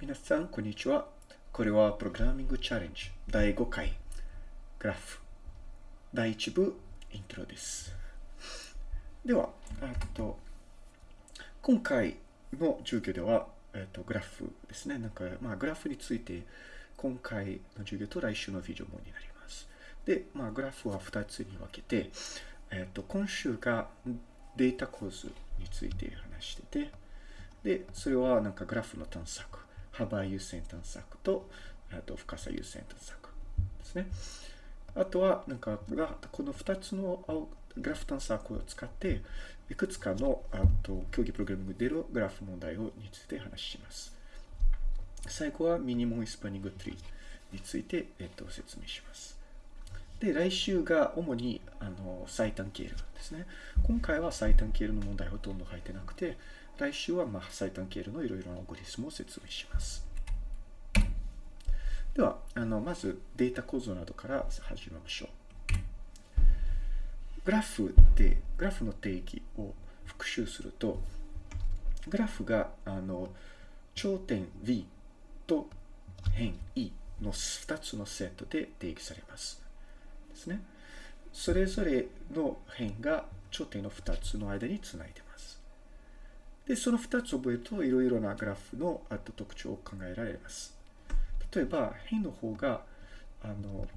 皆さん、こんにちは。これはプログラミングチャレンジ第5回グラフ第1部イントロです。では、えっと、今回の授業では、えっと、グラフですね。なんか、まあ、グラフについて今回の授業と来週のビデオもになります。で、まあ、グラフは2つに分けて、えっと、今週がデータ構図について話してて、で、それはなんかグラフの探索、幅優先探索と、あと深さ優先探索ですね。あとは、なんか、この2つのグラフ探索を使って、いくつかのあと競技プログラミングでのグラフ問題をについて話します。最後はミニモンスパニングツリーについて、えっと、説明します。で、来週が主にあの最短経路ですね。今回は最短経路の問題ほとんど入ってなくて、来週はまあ最短経路のいろいろなアルゴリスムを説明します。では、あのまずデータ構造などから始めましょう。グラフで、グラフの定義を復習すると、グラフがあの頂点 V と辺 E の2つのセットで定義されます。ですね。それぞれの辺が頂点の2つの間につないでます。で、その2つ覚えると、いろいろなグラフのあと特徴を考えられます。例えば、辺の方が、あの、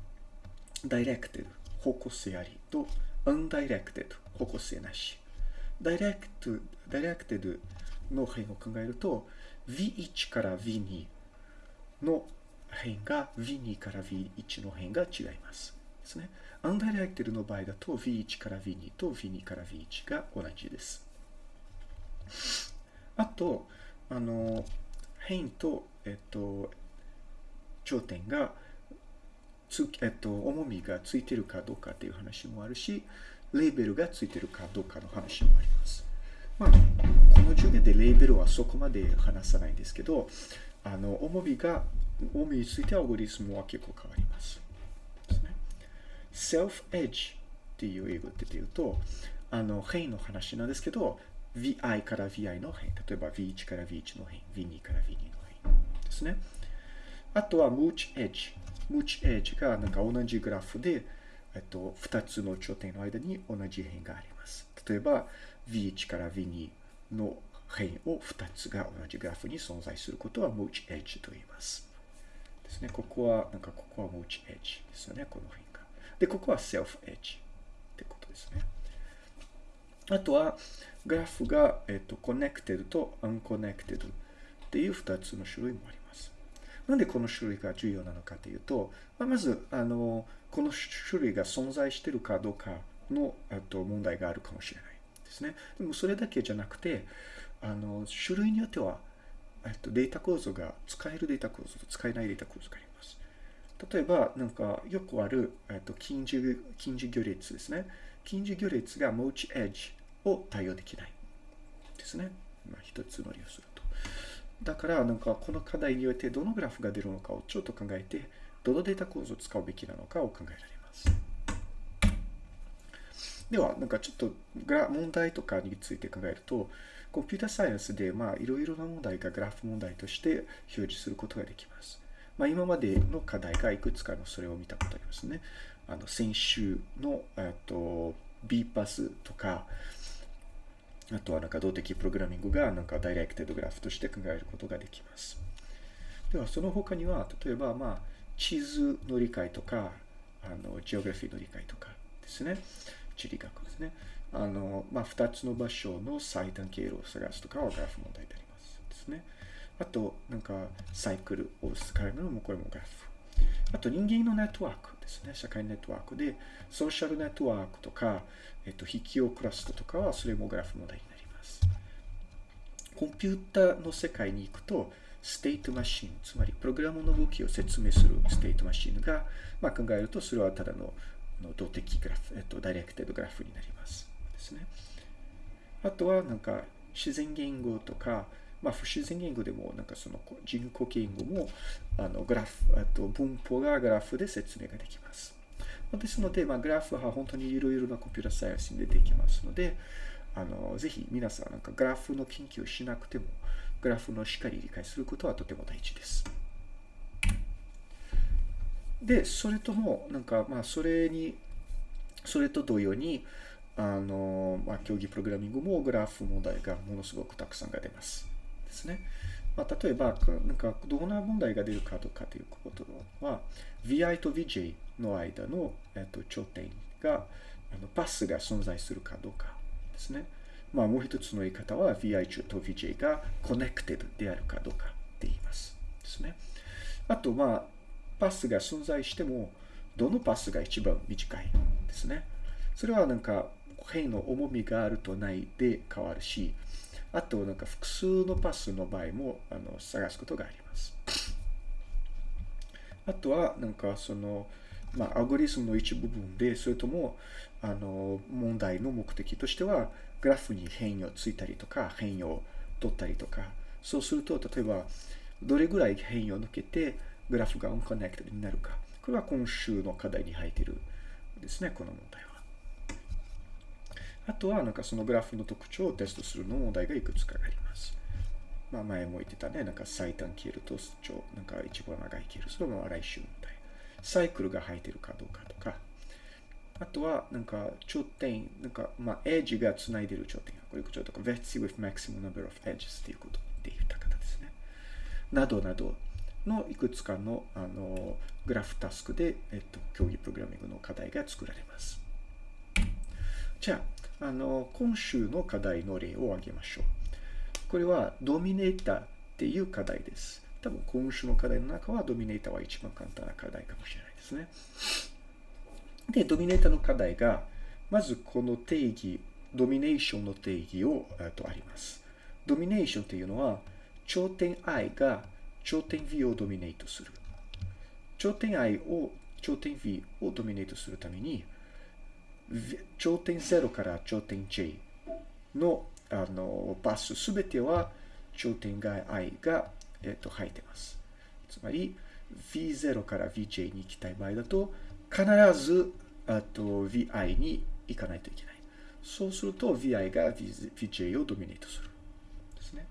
directed、方向性ありと、 undirected、方向性なし。 direct、directed の辺を考えると、V1 から V2 の辺が V2 から V1 の辺が違います。ですね。アンダイレクテッドの場合だと V1 から V2 と V2 から V1 が同じです。あと、あの、辺と、えっと、頂点がつ、えっと、重みがついてるかどうかっていう話もあるし、レーベルがついてるかどうかの話もあります。まあ、この授業でレーベルはそこまで話さないんですけど、あの、重みが、重みについてアルゴリスムは結構変わります。ですね。self edge っていう英語って言うと、あの、辺の話なんですけど、vi から vi の辺、例えば v1 から v1 の辺、v2 から v2 の辺ですね。あとは mooch edge。mooch edge がなんか同じグラフで、えっと、2つの頂点の間に同じ辺があります。例えば v1 から v2 の辺を2つが同じグラフに存在することは mooch edge と言います。ですね。ここは、なんかここは mooch edge ですよね、この辺が。で、ここは self edge ってことですね。あとは、グラフが、えっと、connected と unconnected っていう2つの種類もあります。なんでこの種類が重要なのかというと、まあ、まず、あの、この種類が存在しているかどうかのあと問題があるかもしれないですね。でもそれだけじゃなくて、あの、種類によっては、えっと、データ構造が使えるデータ構造と使えないデータ構造があります。例えば、なんかよくある、えっと、近似、近似行列ですね。近似行列が Moch Edge を対応できないですね。まあ、一つの理由すると。だから、なんかこの課題によってどのグラフが出るのかをちょっと考えて、どのデータ構造を使うべきなのかを考えられます。では、なんかちょっと問題とかについて考えると、コンピュータサイエンスで、まあ、いろいろな問題がグラフ問題として表示することができます。まあ、今までの課題がいくつかのそれを見たことありますね。あの、先週の、えっと、B パスとか、あとはなんか動的プログラミングがなんかダイレクテッドグラフとして考えることができます。では、その他には、例えば、まあ、地図の理解とか、あの、ジオグラフィーの理解とかですね。地理学ですね。あの、まあ、二つの場所の最短経路を探すとかはグラフ問題であります。ですね。あと、なんか、サイクルを使うのも、これもグラフ。あと、人間のネットワークですね。社会ネットワークで、ソーシャルネットワークとか、えっと、引きをクラストとかは、それもグラフ問題になります。コンピューターの世界に行くと、 state machine、つまりプログラムの動きを説明する state machine が、まあ、考えると、それはただの動的グラフ、えっと、 directed グラフになります。ですね。あとは、なんか、自然言語とか、まあ、不自然言語でも、なんかその人工言語も、あの、グラフ、あと文法がグラフで説明ができます。ですので、まあ、グラフは本当にいろいろなコンピュータサイエンスに出てきますので、あの、ぜひ皆さん、なんかグラフの研究をしなくても、グラフのしっかり理解することはとても大事です。で、それとも、なんか、まあ、それに、それと同様に、あの、まあ、競技プログラミングもグラフ問題がものすごくたくさんが出ます。ですね。まあ、例えば、なんか、どんな問題が出るかどうかということは、VI と VJ の間の、えっと、頂点が、あのパスが存在するかどうかですね。まあ、もう一つの言い方は VI と VJ が connected であるかどうかって言います。ですね。あと、まあ、パスが存在しても、どのパスが一番短いですね。それはなんか、辺の重みがあるとないで変わるし、あとなんか複数のパスの場合もあの探すことがあります。あとはなんかその、まあ、アルゴリズムの一部分で、それともあの問題の目的としては、グラフに変異をついたりとか、変異を取ったりとか、そうすると、例えば、どれぐらい変異を抜けて、グラフがオンコネクトになるか。これは今週の課題に入っているですね、この問題は。あとは、なんかそのグラフの特徴をテストするの問題がいくつかあります。まあ前も言ってたね、なんか最短消えると、なんか一番長い消える。それも来週問題。サイクルが入ってるかどうかとか、あとは、なんか、頂点、なんか、まあ、エッジがつないでる頂点が。こういうこととか、v e t with maximum number of edges っていうことで言った方ですね。などなどのいくつかの、あの、グラフタスクで、えっと、競技プログラミングの課題が作られます。じゃあ、あの、今週の課題の例を挙げましょう。これは、ドミネーターっていう課題です。多分、今週の課題の中は、ドミネーターは一番簡単な課題かもしれないですね。で、ドミネーターの課題が、まずこの定義、ドミネーションの定義を、えっと、あります。ドミネーションというのは、頂点 i が頂点 v をドミネートする。頂点 i を頂点 v をドミネートするために、頂点0から頂点 j のあのパスすべては頂点外 i が、えっと、入ってます。つまり、v0 から vj に行きたい場合だと、必ずあと vi に行かないといけない。そうすると vi が vj をドミネートする。ですね。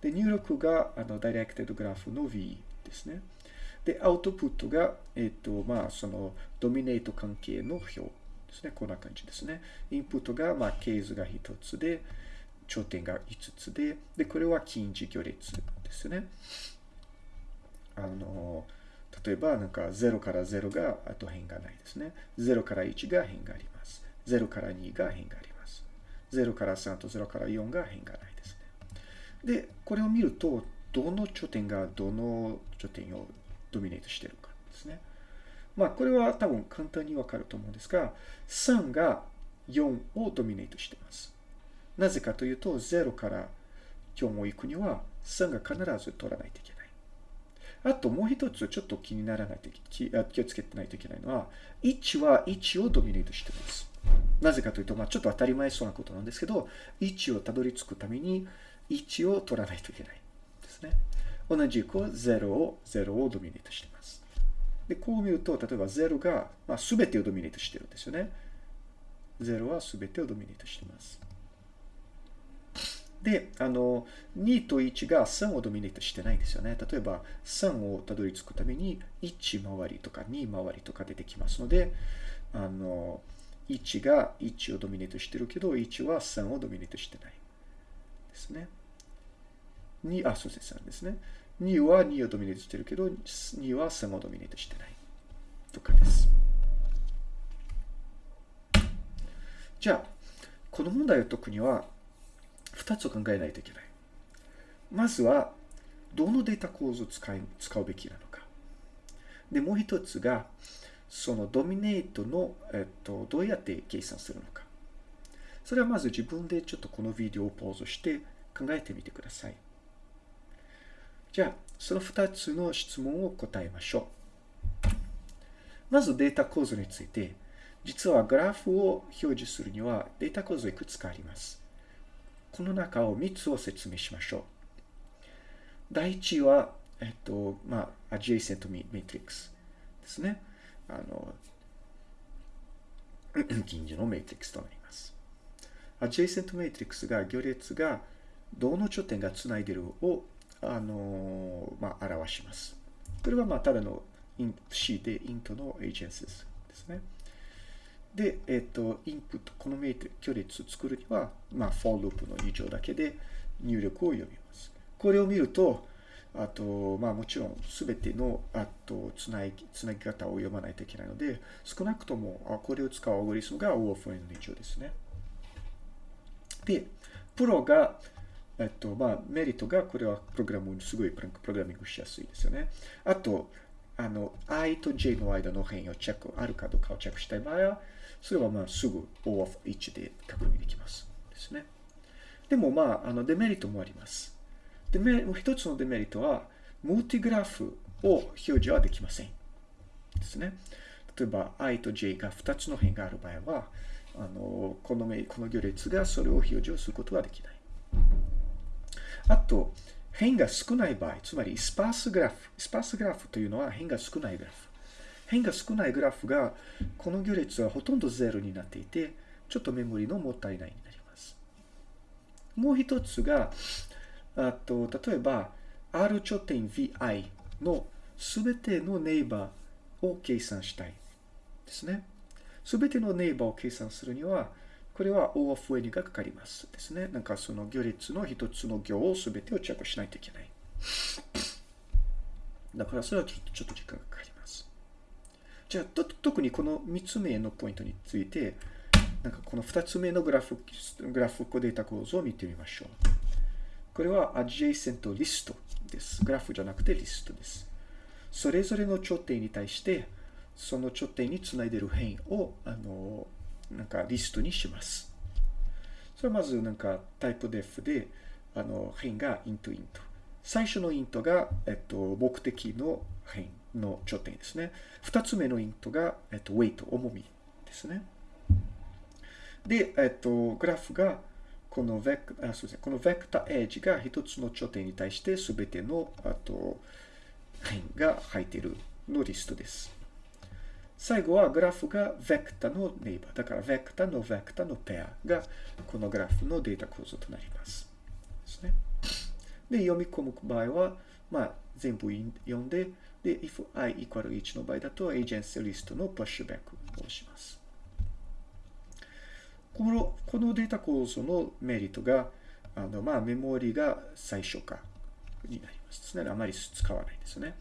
で、入力があのダイレクテッドグラフの v ですね。で、アウトプットが、えっ、と、まあ、そのドミネート関係の表ですね。こんな感じですね。インプットが、まあ、ケースが1つで、頂点が5つで、で、これは近似行列ですね。あの、例えば、なんか0から0があと変がないですね。0から1が変があります。0から2が変があります。0から3と0から4が変がないですね。で、これを見ると、どの頂点がどの頂点をドミネートしているかですね。まあ、これは多分簡単にわかると思うんですが、3が4をドミネートしています。なぜかというと、0から4を行くには、3が必ず取らないといけない。あともう一つちょっと気にならないと気気をつけてないといけないのは、1は1をドミネートしています。なぜかというと、まあ、ちょっと当たり前そうなことなんですけど、1をたどり着くために1を取らないといけないですね。同じく0を0をドミネートしています。で、こう見ると、例えば0が、まあ、全てをドミネートしてるんですよね。0は全てをドミネートしてます。で、あの、2と1が3をドミネートしてないんですよね。例えば、3をたどり着くために、1回りとか2回りとか出てきますので、あの、1が1をドミネートしてるけど、1は3をドミネートしてない。ですね。2、あ、そうです、3ですね。2は2をドミネートしてるけど、2は3をドミネートしてない。とかです。じゃあ、この問題を解くには、2つを考えないといけない。まずは、どのデータ構造を使い使うべきなのか。で、もう一つが、そのドミネートの、えっと、どうやって計算するのか。それはまず自分でちょっとこのビデオをポーズして考えてみてください。じゃあ、その2つの質問を答えましょう。まずデータ構造について、実はグラフを表示するにはデータ構造いくつかあります。この中を3つを説明しましょう。第一は、えっと、まあ、adjacent matrix ですね。あの、近所のメトリックスとなります。adjacent matrix が行列がどの頂点がつないでるをあの、まあ、表します。これはまあただの C でイントのエージェンスですね。で、えっ、と、インプット、このメート距離を作るには、まあ、for ループの以上だけで入力を読みます。これを見ると、あと、まあもちろんすべての、あと、つなぎ、つなぎ方を読まないといけないので、少なくとも、あこれを使うアルゴリスムが O of N の以上ですね。で、プロが、えっと、まあ、メリットが、これはプログラム、すごいプログラミングしやすいですよね。あと、あの、i と j の間の変をチェック、あるかどうかをチェックしたい場合は、それはまあすぐ O of H で確認できます。ですね。でもまあ、あのデメリットもあります。デメもう一つのデメリットは、ムーティグラフを表示はできません。ですね。例えば i と j が2つの辺がある場合は、あのこのこの行列がそれを表示をすることはできない。あと、辺が少ない場合、つまりスパースグラフ。スパースグラフというのは辺が少ないグラフ。辺が少ないグラフが、この行列はほとんどゼロになっていて、ちょっとメモリのもったいないになります。もう一つが、あと例えば、R 頂点 VI のすべてのネイバーを計算したいですね。すべてのネイバーを計算するには、これは O of N がかかりますですね。なんかその行列の一つの行をすべてをチェックしないといけない。だからそれはちょっとちょっと時間がかかります。じゃあ、と特にこの3つ目のポイントについて、なんかこの2つ目のグラフ、グラフコデータ構造を見てみましょう。これは adjacent list です。グラフじゃなくてリストです。それぞれの頂点に対して、その頂点につないでいる辺を、あの、なんかリストにします。それはまずなんかタイプ def で、あの、辺が int int。最初の int が、えっと、目的の辺の頂点ですね。二つ目の int が、えっと、weight、重みですね。で、えっと、グラフが、このベクあすみませんこのベクターエッジが一つの頂点に対してすべてのあと辺が入っているのリストです。最後はグラフがベクタのネイバー。だからベクタのベクタのペアがこのグラフのデータ構造となります。ですね。で、読み込む場合は、まあ、全部読んで、で、if i equal 1の場合だと、エージェンシーリストのプッシュバックをします。このこのデータ構造のメリットが、あのまあ、メモリが最小化になります。つまりあまり使わないですね。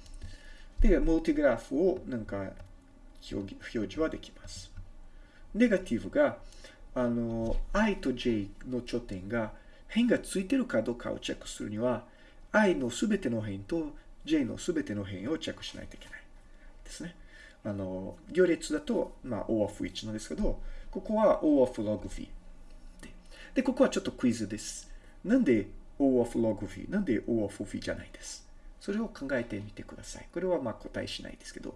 で、モルティグラフをなんか表示はできます。ネガティブが、あの、i と j の頂点が辺がついてるかどうかをチェックするには、i のすべての辺と j のすべての辺をチェックしないといけないですね。あの、行列だと、まあ、O of 1なんですけど、ここは O of log v で。で、ここはちょっとクイズです。なんで O of log v? なんで O of v じゃないです？それを考えてみてください。これはまあ答えしないですけど、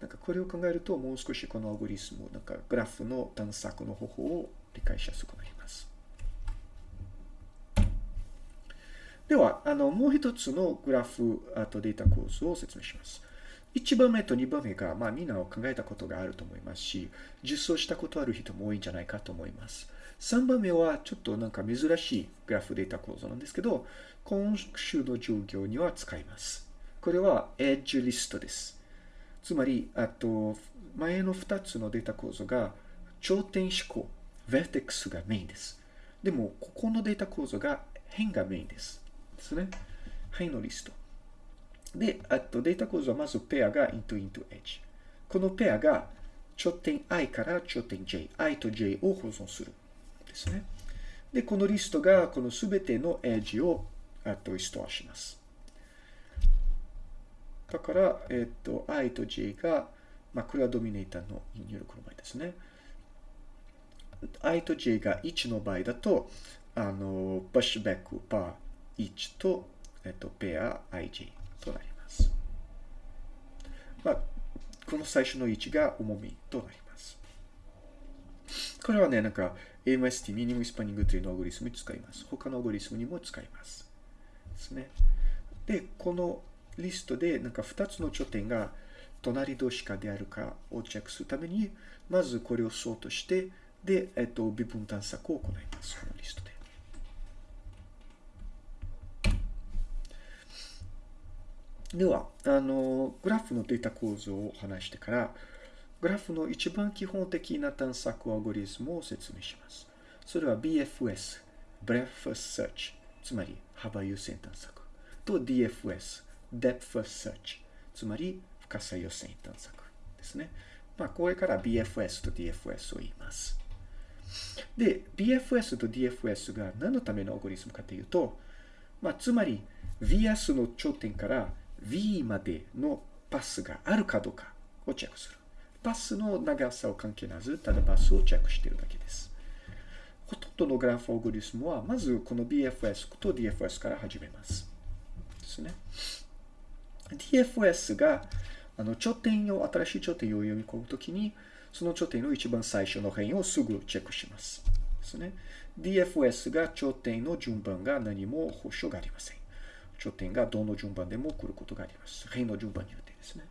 なんかこれを考えるともう少しこのアルゴリスム、なんかグラフの探索の方法を理解しやすくなります。では、あの、もう一つのグラフ、とデータ構造を説明します。1番目と2番目が、まあ、みんなを考えたことがあると思いますし、実装したことある人も多いんじゃないかと思います。3番目はちょっとなんか珍しいグラフデータ構造なんですけど、今週の授業には使います。これは Edge リストです。つまり、あと、前の2つのデータ構造が頂点思考、Vertex がメインです。でも、ここのデータ構造が辺がメインです。ですね。辺のリスト。で、あとデータ構造はまずペアが into into h。このペアが頂点 i から頂点 j、i と j を保存する。ですね。で、このリストがこのすべてのエッジをあとストアします。だから、えっと、i と j が、まあ、これはドミネーターの入力の場合ですね。i と j が1の場合だと、あの、プッシュバックパー1と、えっと、ペア ij となります。まあ、この最初の位置が重みとなります。これはね、なんか AMST、ミニムスパニングというのアゴリスムに使います。他のアゴリスムにも使います。ですね。で、このリストでなんか2つの頂点が隣同士かであるかをチェックするために、まずこれをソートして、で、えっと、微分探索を行います。このリストで。では、あの、グラフのデータ構造を話してから、グラフの一番基本的な探索アゴリズムを説明します。それは BFS、Breadth First Search、つまり幅優先探索、と DFS、Depth First Search、つまり深さ優先探索ですね。まあ、これから BFS と DFS を言います。で、BFS と DFS が何のためのアルゴリズムかというと、まあ、つまり VS の頂点から V までのパスがあるかどうかをチェックする。パスの長さを関係なず、ただパスをチェックしているだけです。ほとんどのグラフアルゴリズムは、まずこの BFS と DFS から始めます。ですね。DFS があの頂点を、新しい頂点を読み込むときに、その頂点の一番最初の辺をすぐチェックします。ですね。DFS が頂点の順番が何も保証がありません。頂点がどの順番でも来ることがあります。辺の順番によってですね。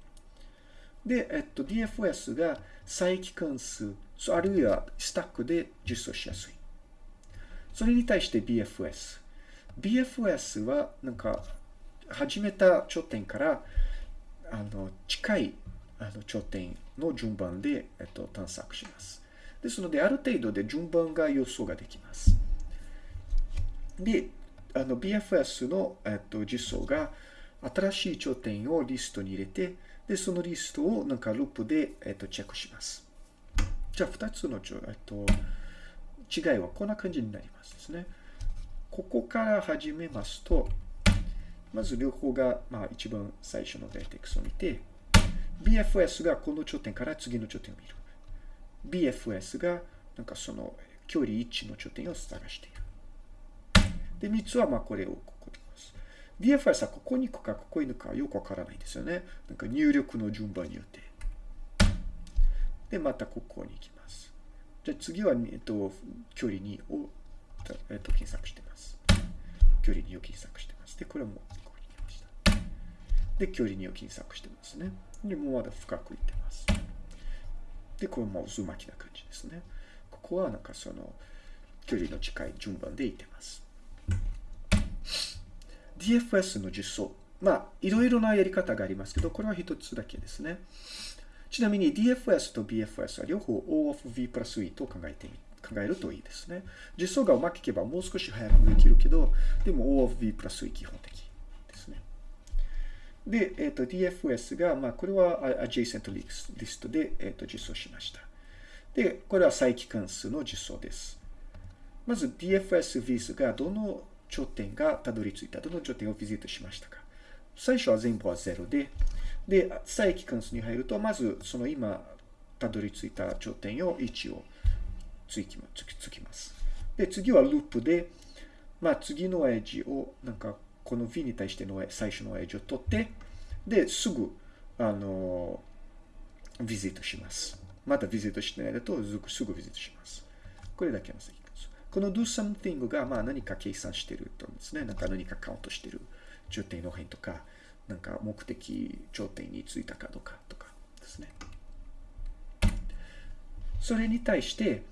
で、えっと、DFS が再帰関数、あるいはスタックで実装しやすい。それに対して BFS。BFS は、なんか、始めた頂点から、あの、近いあの頂点の順番で、えっと、探索します。ですので、ある程度で順番が予想ができます。で、の BFS の、えっと、実装が新しい頂点をリストに入れて、で、そのリストをなんかループで、えっと、チェックします。じゃあ、2つの、えっと、違いはこんな感じになりますですね。ここから始めますと、まず両方が、まあ、一番最初のベーテックスを見て、BFS がこの頂点から次の頂点を見る。BFS がなんかその距離1の頂点を探している。で、3つはまあこれをここにます。BFS はここに行くかここに行くかよくわからないんですよね。なんか入力の順番によって。で、またここに行きます。じゃあ次は、えっと、距離2を、えっと、検索してます。距離2を検索してます。で、これも。で、距離2を検索してますね。で、もうまだ深く行ってます。で、これも渦巻きな感じですね。ここはなんかその、距離の近い順番で行ってます。DFS の実装。まあ、いろいろなやり方がありますけど、これは一つだけですね。ちなみに DFS と BFS は両方 O of V プラス E と考えてみ考えるといいですね。実装がうまくいけばもう少し早くできるけど、でも O of V プラス E 基本的。で、えっ、ー、と DFS が、まあ、これは adjacent リストで、えー、と実装しました。で、これは再帰関数の実装です。まず DFS vis がどの頂点がたどり着いた、どの頂点をビジットしましたか。最初は全部は0で、で、再帰関数に入ると、まずその今たどり着いた頂点を1をつきます。で、次はループで、まあ次のエッジを、なんかこの v に対しての最初のエッジを取って、で、すぐ、あの、ビジットします。またビジットしてないだと、すぐビジットします。これだけの先。この do something がまあ何か計算してるとですね。なんか何かカウントしてる頂点の辺とか、なんか目的頂点についたかどうかとかですね。それに対して、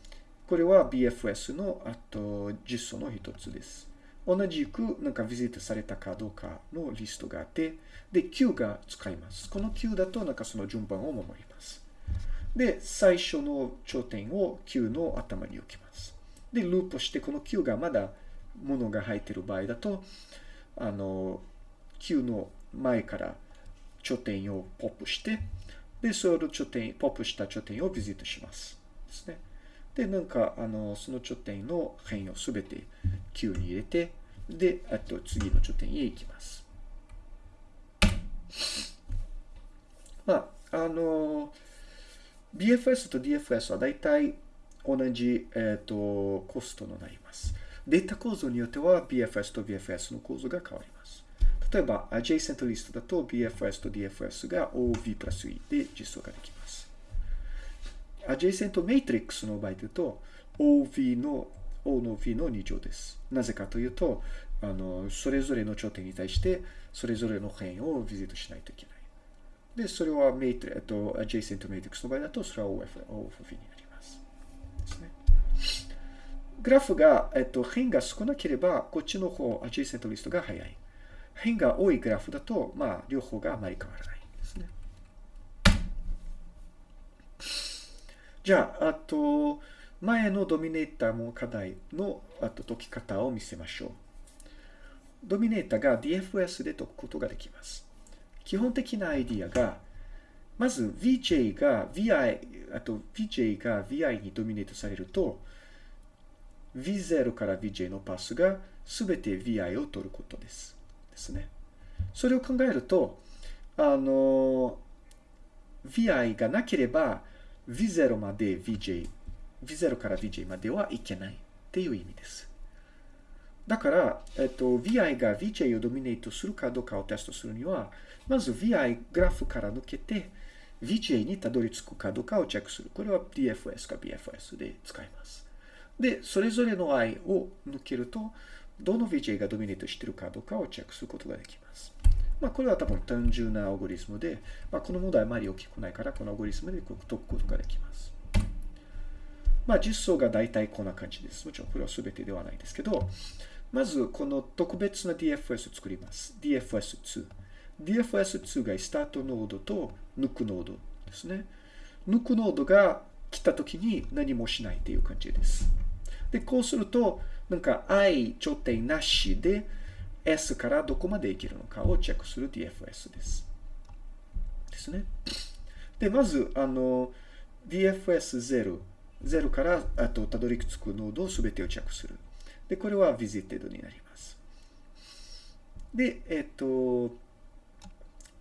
これは BFS のあと実装の一つです。同じくなんかビジットされたかどうかのリストがあって、で、Q が使います。この Q だとなんかその順番を守ります。で、最初の頂点を Q の頭に置きます。で、ループして、この Q がまだ物が入っている場合だと、あの、Q の前から頂点をポップして、で、その頂点、ポップした頂点をビジットします。ですね。で、なんか、あの、その頂点の辺をすべて Q に入れて、で、あと次の頂点へ行きます。まあ、あの、BFS と DFS はだいたい同じ、えーと、コストになります。データ構造によっては BFS と BFS の構造が変わります。例えば、adjacent list だと BFS と DFS が OV プラス E で実装ができます。adjacent matrix の場合だと OV の O の V の2乗です。なぜかというと、あの、それぞれの頂点に対して、それぞれの辺をビジットしないといけない。で、それはメイト、えっと、adjacent matrix の場合だと、それは OF、OF になります。ですね。グラフが、えっと、辺が少なければ、こっちの方、アジェイセントリストが早い。辺が多いグラフだと、まあ、両方があまり変わらないですね。じゃあ、あと、前のドミネーターも課題の解き方を見せましょう。ドミネーターが DFS で解くことができます。基本的なアイディアが、まず VJ が VI、あと VJ が VI にドミネートされると、V0 から VJ のパスがすべて VI を取ることです。ですね。それを考えると、あの、VI がなければ V0 まで VJ、V0 から VJ まではいけないっていう意味です。だから、えっと、VI が VJ をドミネートするかどうかをテストするには、まず VI グラフから抜けて、VJ にたどり着くかどうかをチェックする。これは DFS か BFS で使います。で、それぞれの i を抜けると、どの VJ がドミネートしているかどうかをチェックすることができます。まあ、これは多分単純なアオゴリスムで、まあ、この問題あまり大きくないから、このアオゴリスムで解くことができます。まあ、実装が大体こんな感じです。もちろんこれは全てではないですけど、まずこの特別な DFS を作ります。DFS2。DFS2 がスタートノードと抜くノードですね。抜くノードが来た時に何もしないという感じです。で、こうすると、なんか i 頂点なしで s からどこまでいけるのかをチェックする DFS です。ですね。で、まず、あの、DFS0、0からあとたどり着くノードを全てをチェックする。で、これは visited になります。で、えっと、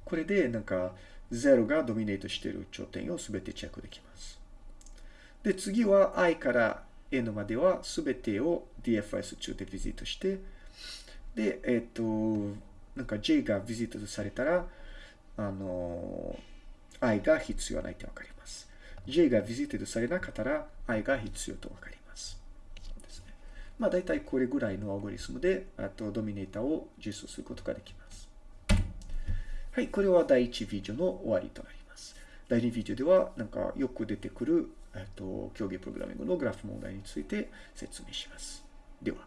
これでなんか0がドミネートしている頂点を全てチェックできます。で、次は i から n までは全てを DFS 中でビジットして、で、えっと、なんか j がビジットされたら、あの、i が必要ないってわかります。J がビジットされなかったら i が必要とわかります。ですね。まあ大体これぐらいのアゴリスムで、あとドミネーターを実装することができます。はい、これは第1ビデオの終わりとなります。第2ビデオでは、なんかよく出てくる、えっと、競技プログラミングのグラフ問題について説明します。では。